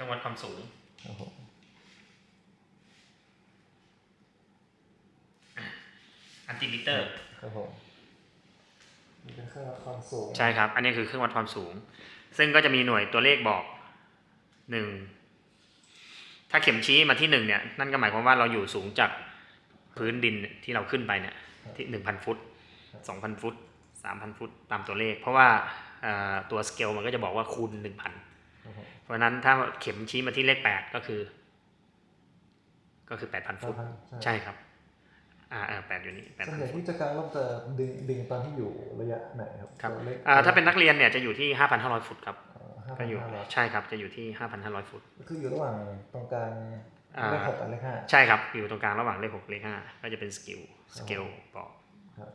รื่องวัดความสูงครับผมอันติมิเตอร์ครับผมนี่เป็นเครื่องวัดความสูง ใช่ครับ อันนี้คือเครื่องวัดความสูง ซึ่งก็จะมีหน่วยตัวเลขบอกหนึ่งถ้าเข็มชี้มาที่หนึ่งเนี่ย นั่นก็หมายความว่าเราอยู่สูงจากพื้นดินที่เราขึ้นไปเนี่ย ที่หนึ่งพันฟุตสองพันฟุตสามพันฟุตตามตัวเลข เพราะว่าเอ่อตัวสเกลมันก็จะบอกว่าคูณหนึ่งพันครับผม เพราะฉะนั้นถ้าเข็มชี้มาที่เลขแปดก็คือ ก็คือแปดพันฟุตใช่ครับ อ่าแปดอยู่นี่แปดส่วนพันใหญ่ฟุตที่จะกางร่มจะดึงดึงตอนที่อยู่ระยะไหนครับครับตัวเลขอ่าถ้าเป็นนักเรียนเนี่ยจะอยู่ที่ห้าพันห้าร้อยฟุตครับห้าก็พันอยู่ห้าร้อยใช่ครับจะอยู่ที่ห้าพันห้าร้อยฟุตคืออยู่ระหว่างตรงกลางอ่าเลขหกกับเลขห้าใช่ครับอยู่ตรงกลางระหว่างเลขหกเลขห้าก็จะเป็นสกิลสเกลบอกครับ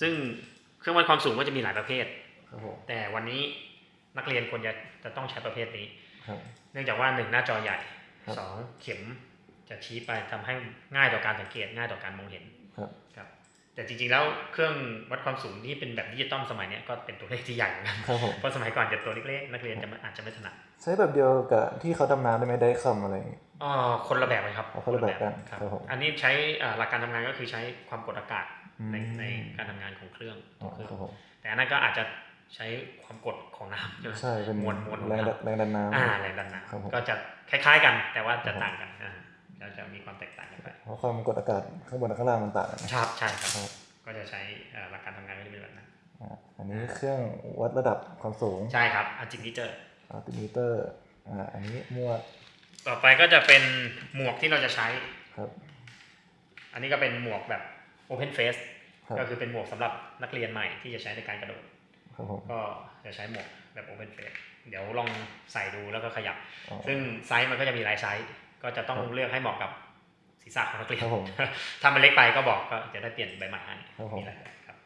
ซึ่งเครื่องวัดความสูงก็จะมีหลายประเภทครับผมแต่วันนี้ นักเรียนควรจะจะต้องใช้ประเภทนี้ครับเนื่องจากว่าหนึ่งหน้าจอใหญ่ครับสองเข็มจะชี้ไปทำให้ง่ายต่อการสังเกตง่ายต่อการมองเห็นครับครับแต่จริงๆแล้วเครื่องวัดความสูงที่เป็นแบบดิจิตอลสมัยเนี้ยก็เป็นตัวเลขที่ใหญ่เหมือนกันครับผมเพราะสมัยก่อนจะตัวเล็กๆนักเรียนจะไม่อาจจะไม่ถนัดใช้แบบเดียวกับที่เขาดำน้ำได้ไหมได้คำอะไรอย่างงี้อ๋อคนละแบบเลยครับอ๋อคนละแบบกันครับครับผมอันนี้ใช้อ่าหลักการทำงานก็คือใช้ความกดอากาศอืมในในการทำงานของเครื่องอ๋อเครื่องครับผมแต่อันนั้นก็อาจจะ ใช้ความกดของน้ำใช่ไหมใช่เป็นมวลมวลแรงดันแรงดันน้ำอ่าแรงดันครับผมน้ำก็จะคล้ายๆกัน แต่ว่าจะครับผมต่างกันอ่าแล้วจะมีความแตกต่างกันไปเพราะความกดอากาศข้างบนกับข้างล่างมันต่างกันครับใช่ครับครับก็จะใช้อ่าหลักการทำงานก็จะเป็นแบบนั้นอ่าอันนี้เครื่องวัดระดับความสูงใช่ครับอันจิมิเตอร์altimeter อ่าอันนี้หมวดต่อไปก็จะเป็นหมวกที่เราจะใช้ครับ อันนี้ก็เป็นหมวกแบบ Open Face ครับก็คือเป็นหมวกสำหรับนักเรียนใหม่ที่จะใช้ในการกระโดดครับผม ก็จะใช้หมวกแบบ Open Face เดี๋ยวลองใส่ดูแล้วก็ขยับอ๋อซึ่งไซส์มันก็จะมีหลายไซส์ ก็จะต้องครับเลือกให้เหมาะกับศีรษะของนักเรียนครับผมถ้ามันเล็กไปก็บอกก็จะได้เปลี่ยนใบใหม่ให้ครับผมมีหลายแบบครับ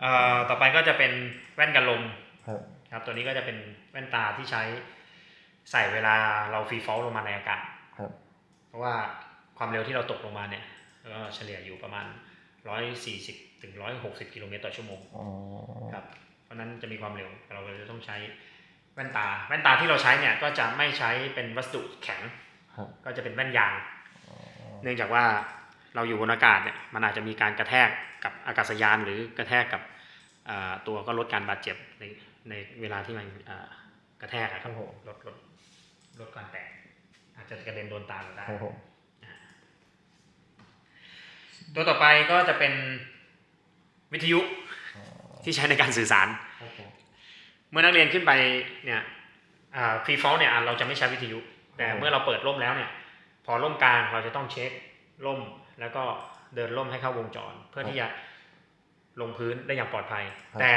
เอ่อต่อไปก็จะเป็นแว่นกันลมครับครับ ตัวนี้ก็จะเป็นแว่นตาที่ใช้ใส่เวลาเราฟรีฟอลลงมาในอากาศครับเพราะว่าความเร็วที่เราตกลงมาเนี่ยก็เฉลี่ยอยู่ประมาณ140 ถึง160กิโลเมตรต่อชั่วโมงอ๋อครับเพราะฉะนั้นจะมีความเร็วเราก็จะต้องใช้แว่นตา แว่นตาที่เราใช้เนี่ยก็จะไม่ใช้เป็นวัสดุแข็งครับก็จะเป็นแว่นยางอ๋อเนื่องจากว่าเราอยู่บนอากาศเนี่ยมันอาจจะมีการกระแทกกับอากาศยานหรือกระแทกกับอ่าตัวก็ลดการบาดเจ็บในในเวลาที่มันอ่ากระแทกอะครับผมลดลดลดการแตกอาจจะกระเด็นโดนตาเราได้ครับผมตัวต่อไปก็จะเป็น วิทยุอ๋อที่ใช้ในการสื่อสารครับผมเมื่อนักเรียนขึ้นไปเนี่ย free fall เนี่ยอะเราจะไม่ใช้วิทยุ แต่เมื่อเราเปิดร่มแล้วเนี่ยพอร่มกลางเราจะต้องเช็คร่มแล้วก็เดินร่มให้เข้าวงจร เพื่อที่จะลงพื้นได้อย่างปลอดภัย แต่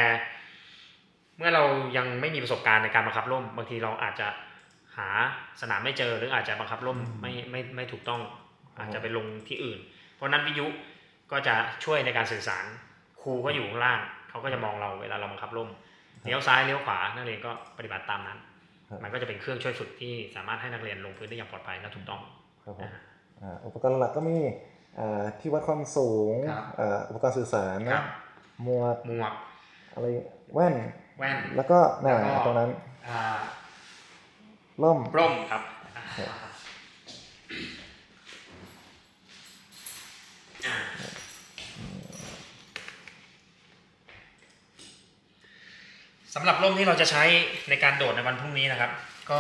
เมื่อเรายังไม่มีประสบการณ์ในการบังคับร่ม บางทีเราอาจจะหาสนามไม่เจอหรืออาจจะบังคับร่มไม่ไม่ไม่ถูกต้องอาจจะไปลงที่อื่น เพราะฉะนั้นวิทยุก็จะช่วยในการสื่อสาร ครูก็อยู่ข้างล่างเขาก็จะมองเราเวลาเราบังคับร่มเลี้ยวซ้ายเลี้ยวขวานักเรียนก็ปฏิบัติตามนั้นครับมันก็จะเป็นเครื่องช่วยฝึกที่สามารถให้นักเรียนลงพื้นได้อย่างปลอดภัยและถูกต้องครับผมนะฮะอ่าอุปกรณ์หลักก็มีอ่าที่วัดความสูงครับอ่าอุปกรณ์สื่อสารครันะบหมวกหมวกอะไรแว่นแว่นแล้วก็น่ะแล้วก็ตรงนั้นอ่าร่มร่มครับครับ อ่า สำหรับร่มที่เราจะใช้ในการโดดในวันพรุ่งนี้นะครับ ก็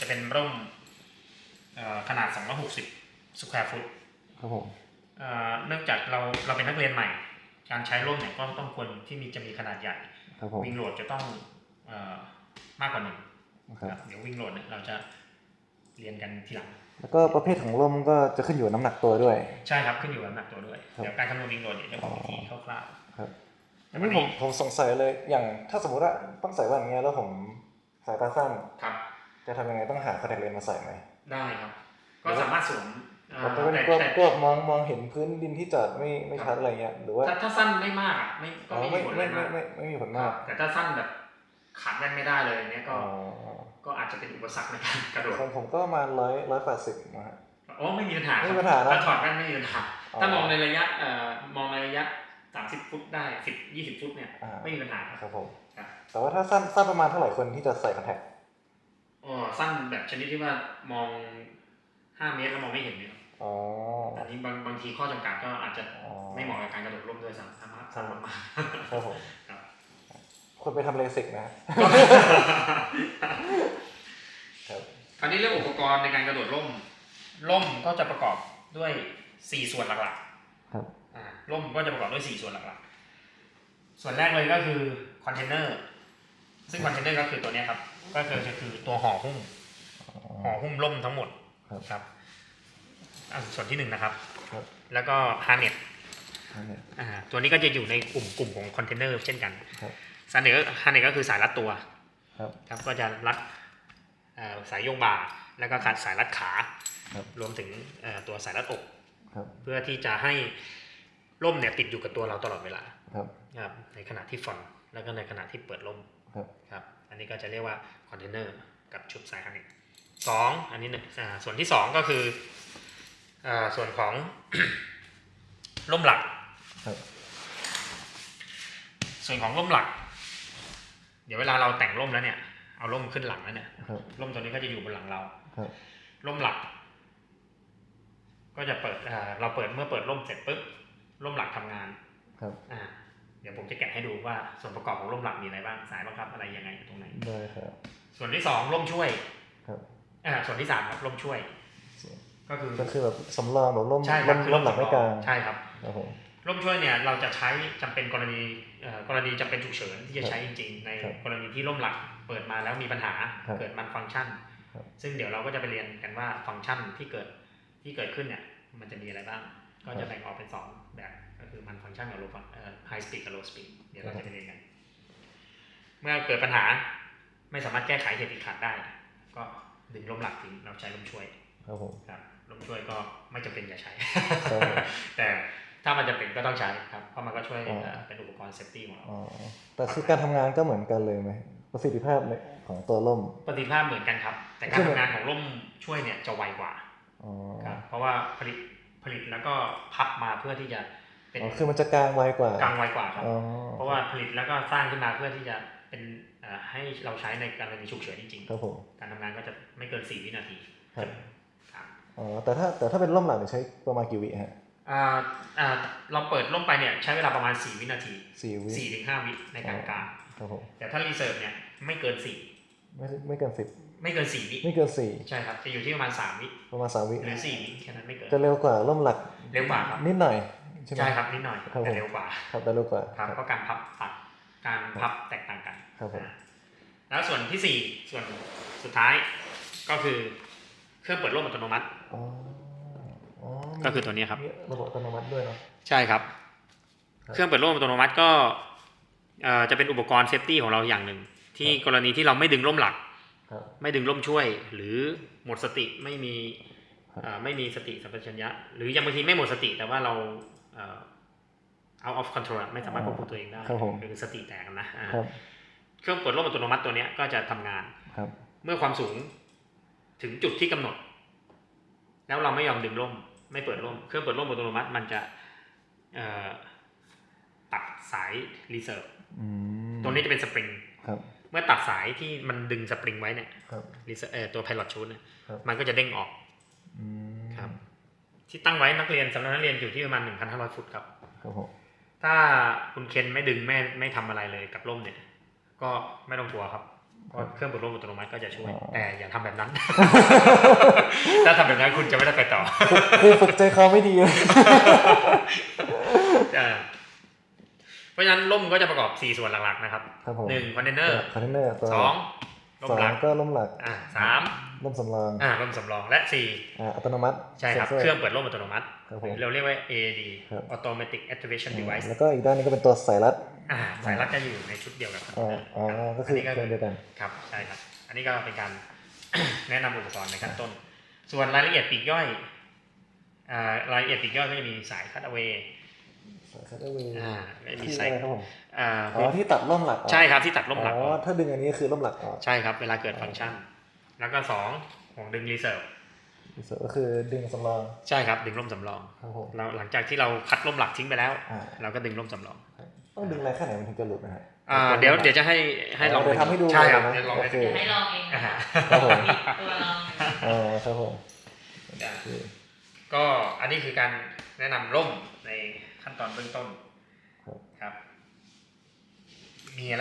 จะเป็นร่มเอ่อขนาด 260 สแควร์ฟุตครับผมเอ่อเนื่องจากเราเราเป็นนักเรียนใหม่ การใช้ร่มเนี่ยก็ต้องควรที่มีจะมีขนาดใหญ่ครับผมวิ่งโหลดจะต้องเอ่อมากกว่าหนึ่งครับครับเดี๋ยววิ่งโหลดเนี่ยเราจะเรียนกันทีหลัง แล้วก็ประเภทของร่มก็จะขึ้นอยู่กับน้ำหนักตัวด้วย ใช่ครับขึ้นอยู่กับน้ำหนักตัวด้วยครับเดี๋ยวการคำนวณวิ่งโหลดเนี่ยจะบอกวิธีคร่าวครับๆ อันนี้ผมผมสงสัยเลยอย่างถ้าสมมติว่าต้องใส่แว่นอย่างเงี้ยแล้วผมสายตาสั้นครับจะทำยังไงต้องหาคอนแทคเลนส์มาใส่ไหมได้ครับ ก็สามารถสวมเอ่อแต่เป็นแต่ก็แต่ก็มองมองเห็นพื้นดินที่จอดไม่ไม่ชัดอะไรเงี้ยหรือว่าถ้าถ้าสั้นไม่มากอะไม่ก็อ๋อไม่ไม่มีผลอะไรไม่มากไม่ไม่ไม่มีผลครัมาบกแต่ถ้าสั้นแบบขาดแว่นไม่ได้เลยเนี่ยก็อ๋อก็อาจจะเป็นอุปสรรคในการกระโดดของผมก็ประมาณร้อยร้อยแปดสิบนะฮะโอ้ไม่มีปัญหาไม่มีปัญหานะถ้าถอดแว่นไม่มีปัญหาอ๋อถ้ามองในระยะเอ่อมองในระยะ 30ฟุตได้10 20ฟุตเนี่ยอ่า ไม่มีปัญหาครับ ครับผม ครับ แต่ว่าถ้าสั้นสั้นประมาณเท่าไหร่คนที่จะใส่คอนแทคอ๋อสั้นแบบชนิดที่ว่ามองห้าเมตรแล้วมองไม่เห็นเนี่ยอ๋อ อันนี้บางบางทีข้อจำกัดก็อาจจะอ๋อ ไม่เหมาะกับการกระโดดร่มด้วยซ้ำสามารถสั้นมากครับผมๆครับ คนไปทำเลสิกนะครับ คราวนี้เรื่องอุปกรณ์ในการกระโดดร่ม ร่มก็จะประกอบด้วยสี่ส่วนหลักๆ ค รับอ่าร่มก็จะประกอบด้วยสี่ส่วนหลักๆ ส่วนแรกเลยก็คือคอนเทนเนอร์ซึ่งคอนเทนเนอร์ก็คือตัวเนี้ยครับ ก็คือจะคือตัวห่อหุ้มห่อหุ้มร่มทั้งหมดครับครับอ่าส่วนที่หนึ่งนะครับครับแล้วก็ harness อันนี้อ่าตัวนี้ก็จะอยู่ในกลุ่มกลุ่มของคอนเทนเนอร์เช่นกันครับสาย harness harness ก็คือสายรัดตัวครับครับก็จะรัดเอ่อสายโยงบ่า แล้วก็ขาดสายรัดขาครับรวมถึงเอ่อตัวสายรัดอกครับเพื่อที่จะให้ ร่มเนี่ยติดอยู่กับตัวเราตลอดเวลาครับครับในขณะที่ฟอนต์แล้วก็ในขณะที่เปิดร่มครับครับอันนี้ก็จะเรียกว่าคอนเทนเนอร์กับชุดสาย harness สองอันนี้หนึ่งอ่าส่วนที่สองก็คืออ่าส่วนของร่มหลักครับส่วนของร่มหลัก เดี๋ยวเวลาเราแต่งร่มแล้วเนี่ย เอาร่มขึ้นหลังแล้วเนี่ยครับร่มตัวนี้ก็จะอยู่บนหลังเราครับร่มหลัก ก็จะเปิดอ่าเราเปิดเมื่อเปิดร่มเสร็จปุ๊บ ร่มหลักทำงานครับอ่าเดี๋ยวผมจะแกะให้ดูว่าส่วนประกอบของร่มหลักมีอะไรบ้างสายบังคับอะไรยังไงอยู่ตรงไหนได้ครับ ส่วนที่สองร่มช่วยครับอ่าส่วนที่สามครับร่มช่วย ก็คือก็คือแบบสำรองแบบร่มใช่ครัร่บมคือร่มหลักไม่กลางใช่ครับครับผมร่มช่วยเนี่ยเราจะใช้จำเป็นกรณีเอ่อกรณีจำเป็นฉุกเฉินที่จะใช้จริงๆ ในครับกรณีที่ร่มหลักเปิดมาแล้วมีปัญหาครับเกิดมันฟังก์ชันครับซึ่งเดี๋ยวเราก็จะไปเรียนกันว่าฟังก์ชันที่เกิดที่เกิดขึ้นเนี่ยมันจะมีอะไรบ้าง ก็จะแบ่งออกเป็นสองแบบก็คือมันฟังก์ชันกับ low ฟังเอ่อ high speed กับ low speed เดี๋ยวเราจะไปเรียนกัน เมื่อเกิดปัญหาไม่สามารถแก้ไขเหตุติดขัดได้ ก็ดึงร่มหลักทิ้งเราใช้ร่มช่วยครับผมครับร่มช่วยก็ไม่จำเป็นอย่าใช้ครับผมแต่ถ้ามันจำเป็นก็ต้องใช้ครับเพราะมันก็ช่วยอ๋อเอ่อเป็นอุปกรณ์ safety ของเราอ๋อแต่คือการทำงานก็เหมือนกันเลยไหมประสิทธิภาพในของตัวร่มประสิทธิภาพเหมือนกันครับ แต่การทำงานของร่มช่วยเนี่ยจะไวกว่าอ๋อครับเพราะว่าผลิต ผลิตแล้วก็พับมาเพื่อที่จะเป็นอ๋อคือมันจะกลางไวกว่ากลางไวกว่าครับอ๋อเพราะว่าผลิตแล้วก็สร้างขึ้นมาเพื่อที่จะเป็นเอ่อให้เราใช้ในกรณีฉุกเฉินจริงครับผมๆการทำงานก็จะไม่เกิน4วินาทีครับครับอ๋อแต่ถ้าแต่ถ้าเป็นร่มหลักเนี่ยใช้ประมาณกี่วิฮะอ่าอ่าเราเปิดร่มไปเนี่ยใช้เวลาประมาณ4วินาทีสี่วิ4ถึง5วิในการกางครับผมแต่ถ้า reserve เนี่ยไม่เกินไม่ไม่เกินสิบ4 ไม่เกิน4วิไม่เกินสี่ใช่ครับจะอยู่ที่ประมาณ3วิประมาณสามวิหรือ4วิแค่นั้นไม่เกินจะเร็วกว่าร่มหลักเร็วกว่าครับนิดหน่อยใช่ไหมใช่ครับนิดหน่อยครับผมแต่เร็วกว่าครับแต่เร็วกว่าครับเพราะการพับตัดการพับแตกต่างกันครับผมอ่าแล้วส่วนที่สี่ส่วนสุดท้ายก็คือเครื่องเปิดร่มอัตโนมัติอ๋ออ๋อมีก็คือตัวนี้ครับมีระบบอัตโนมัติด้วยเนาะใช่ครับครับ เครื่องเปิดร่มอัตโนมัติก็เอ่อจะเป็นอุปกรณ์ safety ของเราอย่างหนึ่งที่ครับกรณีที่เราไม่ดึงร่มหลักครับ ไม่ไม่ดึงร่มช่วย หรือหมดสติไม่มีครับเอ่อไม่มีสติสัมปชัญญะ หรือยังบางทีไม่หมดสติแต่ว่าเราเอ่อ out of control อะไม่สามารถควบคุมตัวเองได้ครับผมคือสติแตกนะอ่าครับเครื่องเปิดร่มอัตโนมัติตัวเนี้ยก็จะทำงานครับ เมื่อความสูงถึงจุดที่กำหนด แล้วเราไม่ยอมดึงร่ม ไม่เปิดร่ม เครื่องเปิดร่มอัตโนมัติมันจะเอ่อตัดสาย reserve อืมตัวนี้จะเป็นสปริงครับ เมื่อตัดสายที่มันดึงสปริงไว้เนี่ยครับ reserve เอ่อตัว pilot chute เนี่ยครับมันก็จะเด้งออกอืมครับ ที่ตั้งไว้นักเรียนสำหรับนักเรียนอยู่ที่ประมาณ1,500ฟุตครับครับผมถ้าคุณเคนไม่ดึงไม่ไม่ทำอะไรเลยกับร่มเนี่ย ก็ไม่ต้องกลัวครับเพราะเครื่องเปิดร่มอัตโนมัติก็จะช่วย แต่อย่าทำแบบนั้น ถ้าทำแบบนั้นคุณจะไม่ได้ไปต่อคือฝึกใจคอไม่ดีเลยอ่าเพ ราะฉะนั้นร่มก็จะประกอบ 4 ส่วนหลักๆนะครับครับผมหนึ่ง container container ตัวสองร่มหลักก็ร่มหลักอ่าสามร่มสำรองอ่าร่มสำรองและสี่อ่าอัตโนมัติ ใช่ครับซ็นซเครื่องเปิดร่มอัตโนมัติครับผมเราเรียกว่า AAD ครับ Automatic Activation Device แล้วก็อีกด้านนี้ก็เป็นตัวสายรัดอ่าสายรัดจะอยู่ในชุดเดียวกับอ๋ออ๋อก็คือนี้เครื่องเดียวกันครับใช่ครับ อันนี้ก็เป็นการแนะนำอุปกรณ์ในขั้นต้น ส่วนรายละเอียดปลีกย่อยอ่ารายละเอียดปลีกย่อยก็จะมีสายคัตเอา a y สาย คัตเตอร์วีอ่าไม่มีไซส์อ่าอ๋อที่ตัดร่มหลักใช่ครับที่ตัดร่มหลักอ๋อถ้าดึงอันนี้คือร่มหลักใช่ครับเวลาเกิดฟังก์ชัน แล้วก็สองของดึงรีเซิร์ฟรีเซิร์ฟก็คือดึงสำรองใช่ครับดึงร่มสำรองครับผมเราหลังจากที่เราคัดร่มหลักทิ้งไปแล้ว เราก็ดึงร่มสำรองต้องดึงอะไรแค่ไหนมันถึงจะหลุดนะฮะอ่าเดี๋ยวเดี๋ยวจะให้ให้ลองทำให้ดูใช่ครับเลองให้ดูให้ลองเองครับผมตัวลองอ๋อครับผมก็อันนี้คือการแนะนำร่มใน ขั้นตอนเบื้องต้นครับ มีอะไร